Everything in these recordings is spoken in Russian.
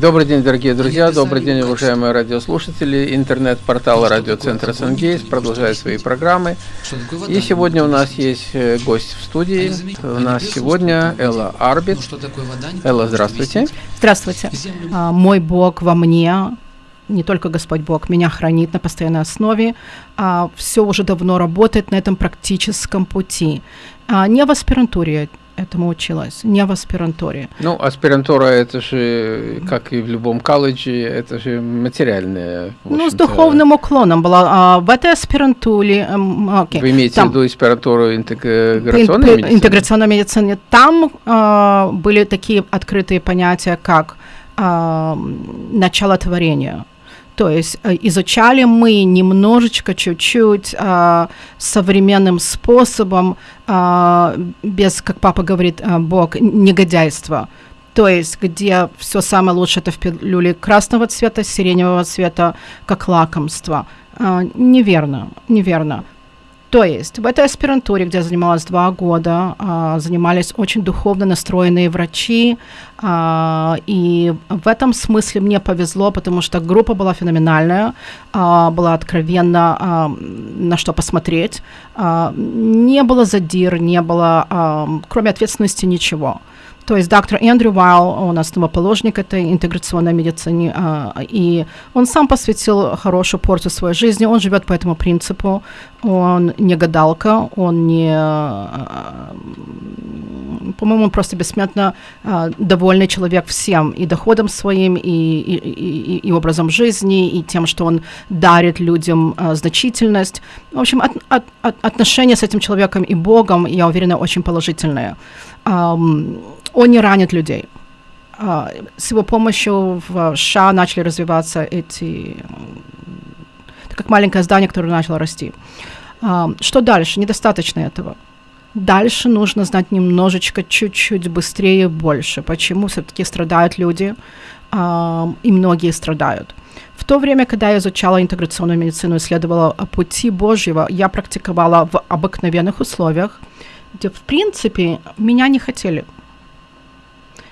Добрый день, дорогие друзья, добрый день, уважаемые радиослушатели. Интернет-портал радиоцентра Сангейс продолжает свои программы. И сегодня у нас есть э, гость в студии. У нас сегодня Элла Арбит. Элла, здравствуйте. Здравствуйте. А, мой Бог во мне, не только Господь Бог, меня хранит на постоянной основе. А, все уже давно работает на этом практическом пути. А, не в аспирантуре этому училась, не в аспирантуре. Ну, аспирантура это же, как и в любом колледже, это же материальное. Ну, с духовным уклоном была. А в этой аспирантуре... Okay, Вы имеете там, в виду аспирантуру интеграционной медицины? Интеграционной медицины. Там э, были такие открытые понятия, как э, начало творения, то есть э, изучали мы немножечко, чуть-чуть э, современным способом, э, без, как папа говорит, э, Бог, негодяйства. То есть, где все самое лучшее это в пилюле красного цвета, сиреневого цвета, как лакомство. Э, неверно, неверно. То есть в этой аспирантуре, где я занималась два года, а, занимались очень духовно настроенные врачи, а, и в этом смысле мне повезло, потому что группа была феноменальная, а, была откровенно на что посмотреть, не было задир, не было, кроме ответственности, ничего. То есть доктор Эндрю Вайл, нас основоположник этой интеграционной медицины, а, и он сам посвятил хорошую порцию своей жизни, он живет по этому принципу, он не гадалка, он не, а, по-моему, он просто бессмертно а, довольный человек всем, и доходом своим, и, и, и, и образом жизни, и тем, что он дарит людям значительность. В общем, от, от, от, отношения с этим человеком и Богом, я уверена, очень положительные. Um, он не ранит людей. А, с его помощью в США начали развиваться эти... Как маленькое здание, которое начало расти. А, что дальше? Недостаточно этого. Дальше нужно знать немножечко, чуть-чуть быстрее, больше. Почему все-таки страдают люди, а, и многие страдают. В то время, когда я изучала интеграционную медицину, исследовала пути Божьего, я практиковала в обыкновенных условиях, где, в принципе, меня не хотели –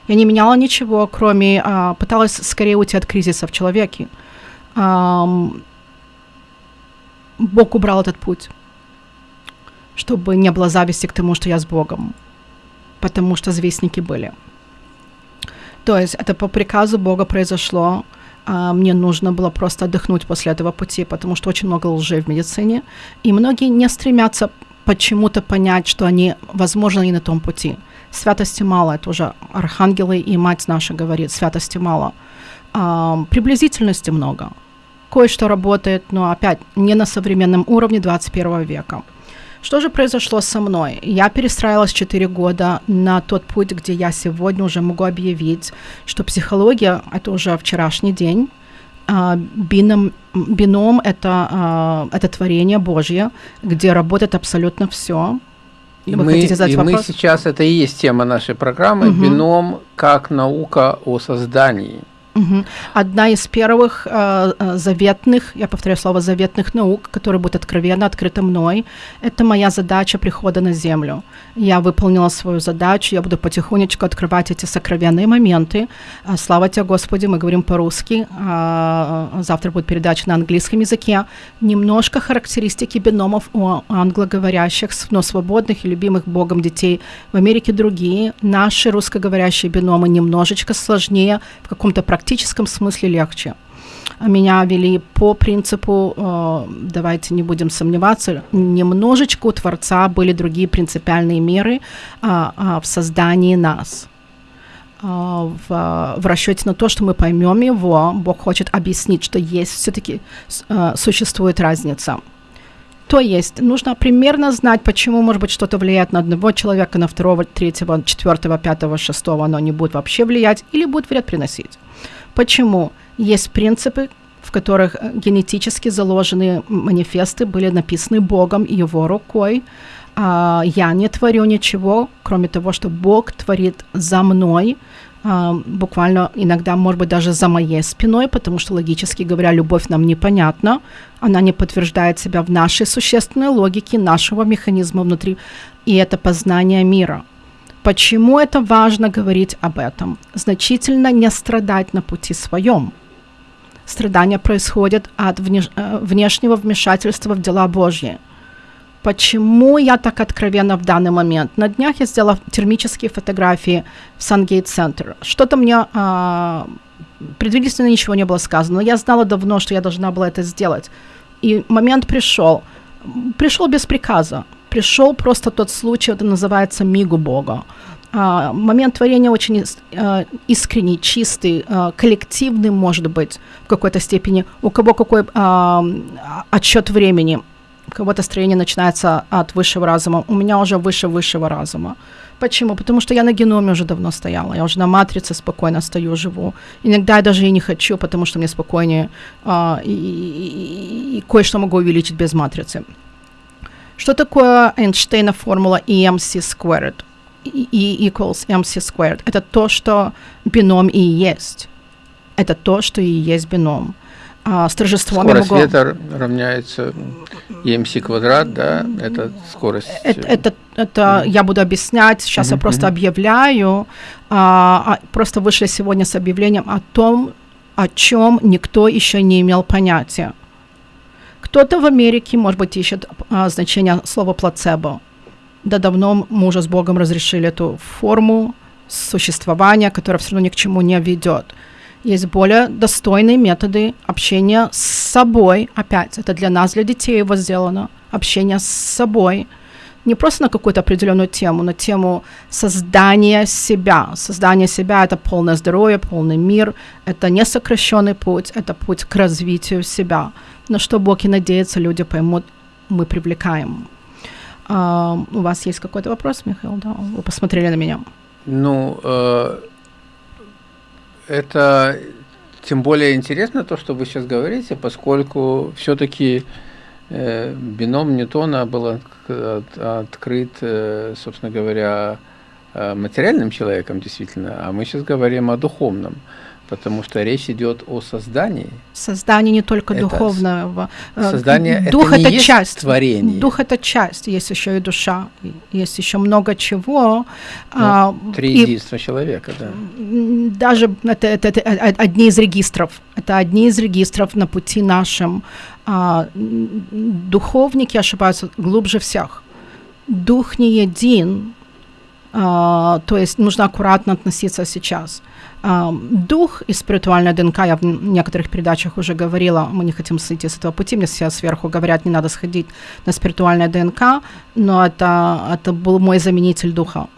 я не меняла ничего, кроме а, пыталась скорее уйти от кризиса в человеке. А, Бог убрал этот путь, чтобы не было зависти к тому, что я с Богом, потому что завистники были. То есть это по приказу Бога произошло. А, мне нужно было просто отдохнуть после этого пути, потому что очень много лжи в медицине, и многие не стремятся почему-то понять, что они, возможно, не на том пути святости мало, это уже архангелы и мать наша говорит, святости мало. А, приблизительности много. Кое-что работает, но опять не на современном уровне 21 века. Что же произошло со мной? Я перестраивалась 4 года на тот путь, где я сегодня уже могу объявить, что психология — это уже вчерашний день, а, бином, бином это, а, это творение Божье, где работает абсолютно все. И, Вы мы, хотите задать и вопрос? мы сейчас, это и есть тема нашей программы, угу. бином как наука о создании. Угу. Одна из первых э, э, заветных, я повторяю слово заветных наук, которая будет откровенно открыта мной, это моя задача прихода на Землю. Я выполнила свою задачу, я буду потихонечку открывать эти сокровенные моменты. А, слава тебе, Господи, мы говорим по-русски, а, завтра будет передача на английском языке. Немножко характеристики биномов у англоговорящих, но свободных и любимых Богом детей в Америке другие. Наши русскоговорящие биномы немножечко сложнее в каком-то практическом практическом смысле легче. Меня вели по принципу, э, давайте не будем сомневаться, немножечко у Творца были другие принципиальные меры а, а, в создании нас. А, в, в расчете на то, что мы поймем его, Бог хочет объяснить, что есть все-таки э, существует разница. То есть нужно примерно знать, почему, может быть, что-то влияет на одного человека, на второго, третьего, четвертого, пятого, шестого, оно не будет вообще влиять или будет вред приносить. Почему? Есть принципы, в которых э, генетически заложенные манифесты были написаны Богом и Его рукой. А, я не творю ничего, кроме того, что Бог творит за мной, буквально иногда, может быть, даже за моей спиной, потому что, логически говоря, любовь нам непонятна, она не подтверждает себя в нашей существенной логике, нашего механизма внутри, и это познание мира – Почему это важно говорить об этом? Значительно не страдать на пути своем. Страдания происходят от э, внешнего вмешательства в дела Божьи. Почему я так откровенна в данный момент? На днях я сделала термические фотографии в Сангейт Центр. Что-то мне а, предварительно ничего не было сказано, но я знала давно, что я должна была это сделать. И момент пришел. Пришел без приказа. Пришел просто тот случай, это называется мигу Бога. А, момент творения очень а, искренний, чистый, а, коллективный, может быть, в какой-то степени. У кого какой а, отсчет времени – у кого-то строение начинается от высшего разума, у меня уже выше высшего разума. Почему? Потому что я на геноме уже давно стояла, я уже на матрице спокойно стою, живу. Иногда я даже и не хочу, потому что мне спокойнее, а, и, и, и, и кое-что могу увеличить без матрицы. Что такое Эйнштейна формула EMC squared? E equals MC squared. Это то, что бином и есть. Это то, что и есть бином а, с торжеством скорость могу... ветра равняется EMC квадрат, да, это скорость. Это, это, это mm. я буду объяснять, сейчас mm-hmm. я просто объявляю, а, а, просто вышли сегодня с объявлением о том, о чем никто еще не имел понятия. Кто-то в Америке, может быть, ищет а, значение слова плацебо. Да давно мы уже с Богом разрешили эту форму существования, которая все равно ни к чему не ведет. Есть более достойные методы общения с собой. Опять, это для нас, для детей его сделано. Общение с собой. Не просто на какую-то определенную тему, на тему создания себя. Создание себя — это полное здоровье, полный мир. Это не сокращенный путь, это путь к развитию себя. На что Бог и надеется, люди поймут, мы привлекаем. Uh, у вас есть какой-то вопрос, Михаил? Да, вы посмотрели на меня. Ну, uh это тем более интересно то, что вы сейчас говорите, поскольку все-таки э, бином Ньютона был от, от, открыт, э, собственно говоря, э, материальным человеком действительно, а мы сейчас говорим о духовном потому что речь идет о создании. Создание не только это духовного. Э, создание дух это, не это есть часть творение. Дух это часть, есть еще и душа, есть еще много чего. Ну, а, три единства человека, да. Даже это, это, это одни из регистров. Это одни из регистров на пути нашим. А, духовники ошибаются глубже всех. Дух не един, а, то есть нужно аккуратно относиться сейчас. Дух и спиритуальная ДНК, я в некоторых передачах уже говорила, мы не хотим сойти с этого пути, мне все сверху говорят, не надо сходить на спиритуальное ДНК, но это, это был мой заменитель духа.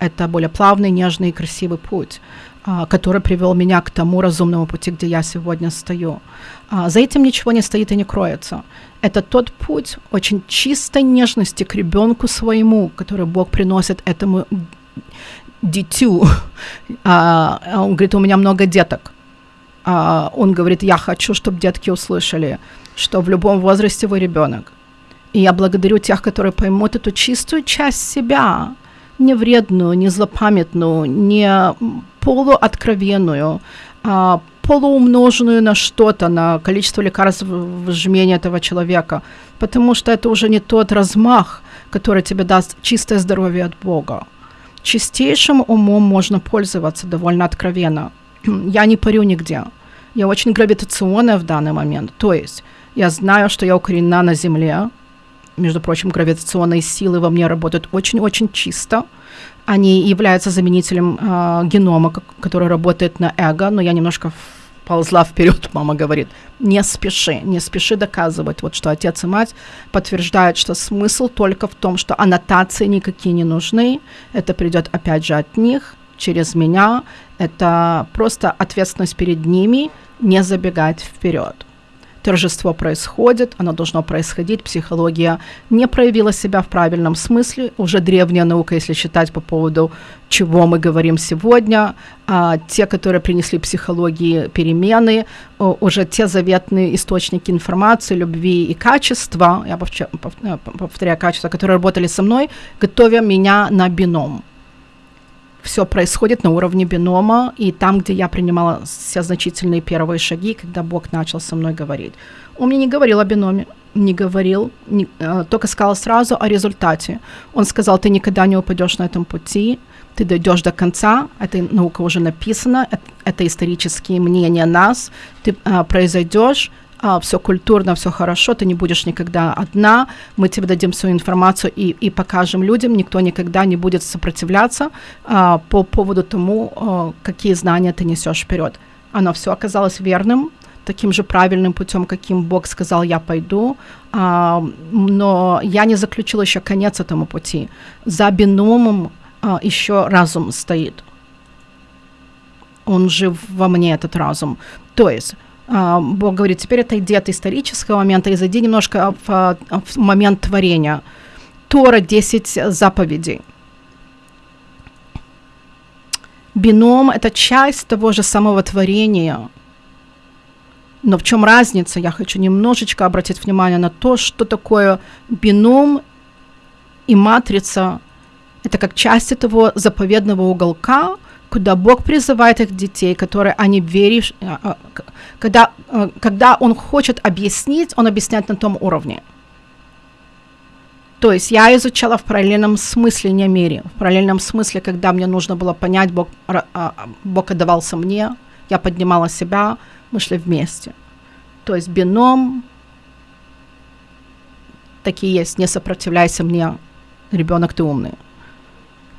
Это более плавный, нежный и красивый путь, а, который привел меня к тому разумному пути, где я сегодня стою. А, за этим ничего не стоит и не кроется. Это тот путь очень чистой нежности к ребенку своему, который Бог приносит этому дитю. А, он говорит, у меня много деток. А, он говорит, я хочу, чтобы детки услышали, что в любом возрасте вы ребенок. И я благодарю тех, которые поймут эту чистую часть себя, не вредную, не злопамятную, не полуоткровенную, а полуумноженную на что-то, на количество лекарств в жмении этого человека, потому что это уже не тот размах, который тебе даст чистое здоровье от Бога чистейшим умом можно пользоваться довольно откровенно. я не парю нигде. Я очень гравитационная в данный момент. То есть я знаю, что я укоренена на Земле. Между прочим, гравитационные силы во мне работают очень-очень чисто. Они являются заменителем э, генома, который работает на эго, но я немножко ползла вперед, мама говорит, не спеши, не спеши доказывать, вот что отец и мать подтверждают, что смысл только в том, что аннотации никакие не нужны, это придет опять же от них, через меня, это просто ответственность перед ними, не забегать вперед торжество происходит, оно должно происходить, психология не проявила себя в правильном смысле, уже древняя наука, если считать по поводу чего мы говорим сегодня, а те, которые принесли психологии перемены, уже те заветные источники информации, любви и качества, я повторяю, качества, которые работали со мной, готовя меня на бином все происходит на уровне бинома, и там, где я принимала все значительные первые шаги, когда Бог начал со мной говорить. Он мне не говорил о биноме, не говорил, не, э, только сказал сразу о результате. Он сказал, ты никогда не упадешь на этом пути, ты дойдешь до конца, эта наука уже написана, это, это исторические мнения нас, ты а, произойдешь, а, все культурно, все хорошо, ты не будешь никогда одна, мы тебе дадим свою информацию и, и покажем людям, никто никогда не будет сопротивляться а, по поводу тому, а, какие знания ты несешь вперед. Оно все оказалось верным, таким же правильным путем, каким Бог сказал, я пойду, а, но я не заключила еще конец этому пути. За биномом а, еще разум стоит. Он жив во мне, этот разум. То есть Бог говорит, теперь отойди от исторического момента и зайди немножко в, в момент творения. Тора 10 заповедей. Бином – это часть того же самого творения. Но в чем разница? Я хочу немножечко обратить внимание на то, что такое бином и матрица. Это как часть этого заповедного уголка, куда Бог призывает их детей, которые они веришь, а, а, когда, а, когда Он хочет объяснить, Он объясняет на том уровне. То есть я изучала в параллельном смысле, не мире, в параллельном смысле, когда мне нужно было понять, Бог, Бог отдавался мне, я поднимала себя, мы шли вместе. То есть бином, такие есть, не сопротивляйся мне, ребенок ты умный.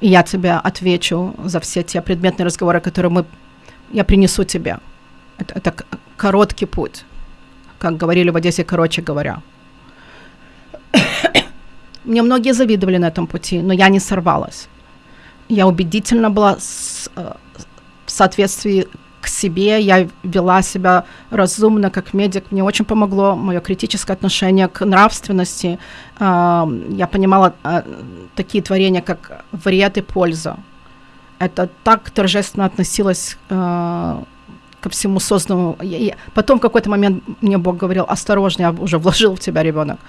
И я тебе отвечу за все те предметные разговоры, которые мы, я принесу тебе. Это, это короткий путь, как говорили в Одессе, короче говоря. Мне многие завидовали на этом пути, но я не сорвалась. Я убедительно была с, э, в соответствии к себе, я вела себя разумно, как медик. Мне очень помогло мое критическое отношение к нравственности. Я понимала а, такие творения, как вред и польза. Это так торжественно относилось а, ко всему созданному. Потом в какой-то момент мне Бог говорил, осторожнее, я уже вложил в тебя ребенок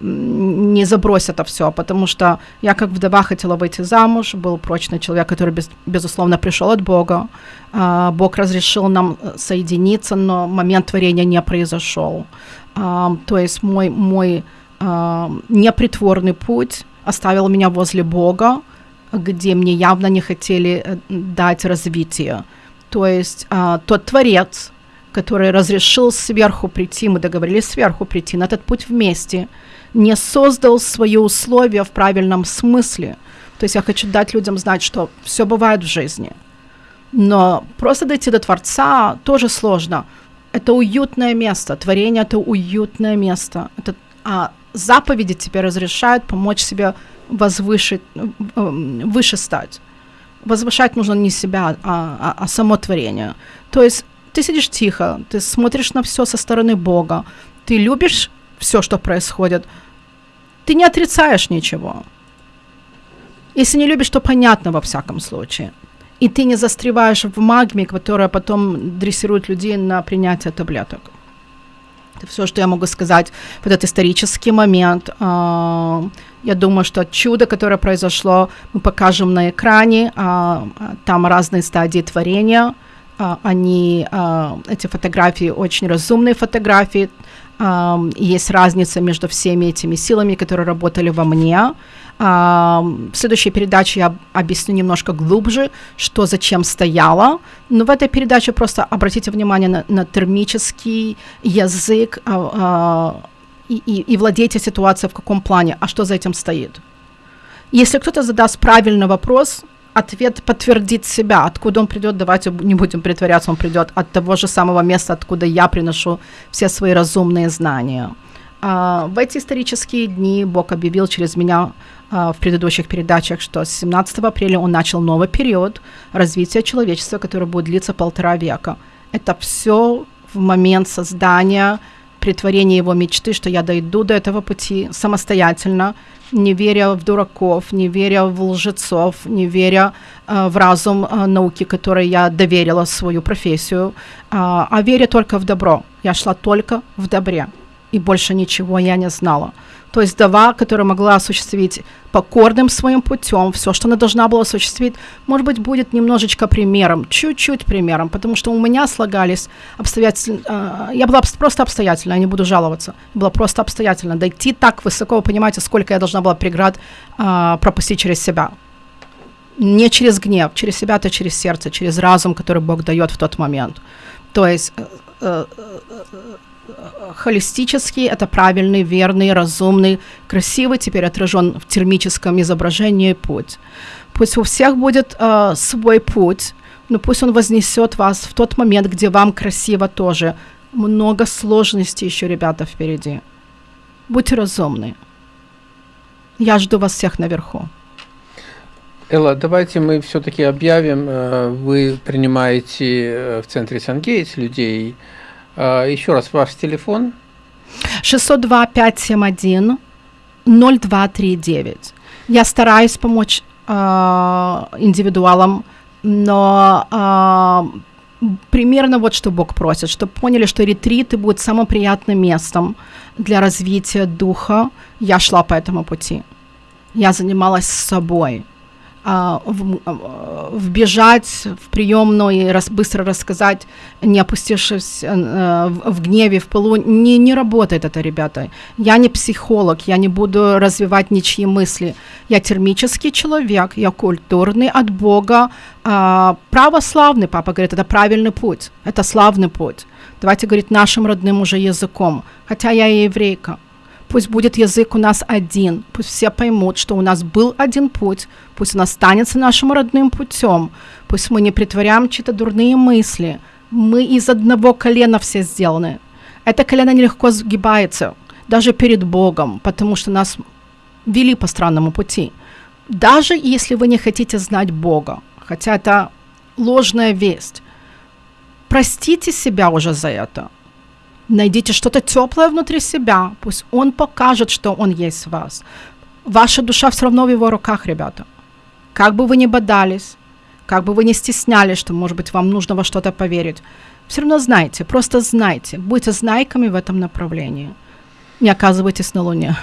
не забрось это все, потому что я как вдова хотела выйти замуж, был прочный человек, который, без, безусловно, пришел от Бога. А, Бог разрешил нам э, соединиться, но момент творения не произошел. А, то есть мой, мой а, непритворный путь оставил меня возле Бога, где мне явно не хотели э, дать развитие. То есть тот Творец, который разрешил сверху прийти, мы договорились сверху прийти на этот путь вместе – не создал свои условия в правильном смысле. То есть я хочу дать людям знать, что все бывает в жизни. Но просто дойти до Творца тоже сложно. Это уютное место. Творение это уютное место. Это, а заповеди тебе разрешают помочь себе возвышить, выше стать. Возвышать нужно не себя, а, а, а само творение. То есть ты сидишь тихо, ты смотришь на все со стороны Бога, ты любишь все, что происходит, ты не отрицаешь ничего. Если не любишь, то понятно во всяком случае. И ты не застреваешь в магме, которая потом дрессирует людей на принятие таблеток. Это все, что я могу сказать в этот исторический момент. А, я думаю, что чудо, которое произошло, мы покажем на экране. А, там разные стадии творения. А, они, эти фотографии очень разумные фотографии есть разница между всеми этими силами, которые работали во мне. В следующей передаче я объясню немножко глубже, что зачем стояло. Но в этой передаче просто обратите внимание на, на термический язык а, а, и, и, и владейте ситуацией в каком плане, а что за этим стоит. Если кто-то задаст правильный вопрос, ответ подтвердит себя. Откуда он придет, давайте не будем притворяться, он придет от того же самого места, откуда я приношу все свои разумные знания. А, в эти исторические дни Бог объявил через меня а, в предыдущих передачах, что с 17 апреля он начал новый период развития человечества, который будет длиться полтора века. Это все в момент создания, притворения его мечты, что я дойду до этого пути самостоятельно, не веря в дураков, не веря в лжецов, не веря э, в разум э, науки, которой я доверила свою профессию, э, а веря только в добро. Я шла только в добре, и больше ничего я не знала. То есть Дава, которая могла осуществить покорным своим путем все, что она должна была осуществить, может быть, будет немножечко примером, чуть-чуть примером, потому что у меня слагались обстоятельства, э, я была просто обстоятельна, я не буду жаловаться, была просто обстоятельно. Дойти так высоко, вы понимаете, сколько я должна была преград э, пропустить через себя. Не через гнев, через себя, то через сердце, через разум, который Бог дает в тот момент. То есть э, э, холистический, это правильный, верный, разумный, красивый, теперь отражен в термическом изображении путь. Пусть у всех будет э, свой путь, но пусть он вознесет вас в тот момент, где вам красиво тоже. Много сложностей еще, ребята, впереди. Будьте разумны. Я жду вас всех наверху. Элла, давайте мы все-таки объявим, э, вы принимаете э, в центре Сангейтс людей. Э, Еще раз, ваш телефон? 602-571 0239. Я стараюсь помочь индивидуалам, но примерно вот что Бог просит, чтобы поняли, что ретриты будут самым приятным местом для развития духа. Я шла по этому пути. Я занималась собой. А, в, а, вбежать в приемную и раз, быстро рассказать, не опустившись э, в, в гневе, в полу, не, не работает это, ребята. Я не психолог, я не буду развивать ничьи мысли. Я термический человек, я культурный от Бога, э, православный, папа говорит, это правильный путь, это славный путь. Давайте говорить нашим родным уже языком, хотя я и еврейка. Пусть будет язык у нас один, пусть все поймут, что у нас был один путь, пусть он останется нашим родным путем, пусть мы не притворяем чьи-то дурные мысли. Мы из одного колена все сделаны. Это колено нелегко сгибается, даже перед Богом, потому что нас вели по странному пути. Даже если вы не хотите знать Бога, хотя это ложная весть, простите себя уже за это. Найдите что-то теплое внутри себя. Пусть он покажет, что он есть в вас. Ваша душа все равно в его руках, ребята. Как бы вы ни бодались, как бы вы ни стеснялись, что, может быть, вам нужно во что-то поверить, все равно знайте, просто знайте. Будьте знайками в этом направлении. Не оказывайтесь на Луне.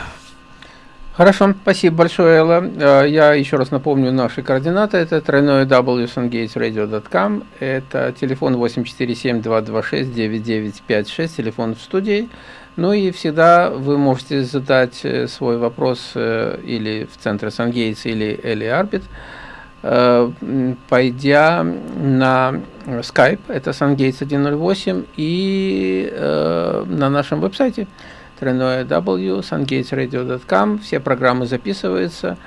Хорошо, спасибо большое, Элла. Э, я еще раз напомню наши координаты. Это тройное wsungatesradio.com. Это телефон 847-226-9956, телефон в студии. Ну и всегда вы можете задать э, свой вопрос э, или в центр Сангейтс, или Элли Арбит, пойдя на Skype, это Сангейтс 108, и на нашем веб-сайте тройное W, sungatesradio.com. Все программы записываются,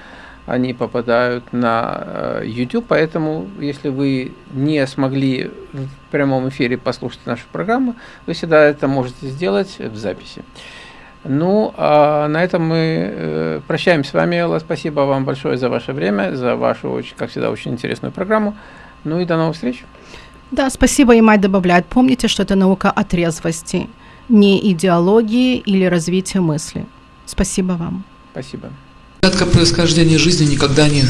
они попадают на э, YouTube, поэтому если вы не смогли в прямом эфире послушать нашу программу, вы всегда это можете сделать в записи. Ну, а на этом мы э, прощаемся с вами, Элла. Спасибо вам большое за ваше время, за вашу, как всегда, очень интересную программу. Ну и до новых встреч. Да, спасибо, и мать добавляет. Помните, что это наука о трезвости не идеологии или развития мысли. Спасибо вам. Спасибо. Загадка происхождения жизни никогда не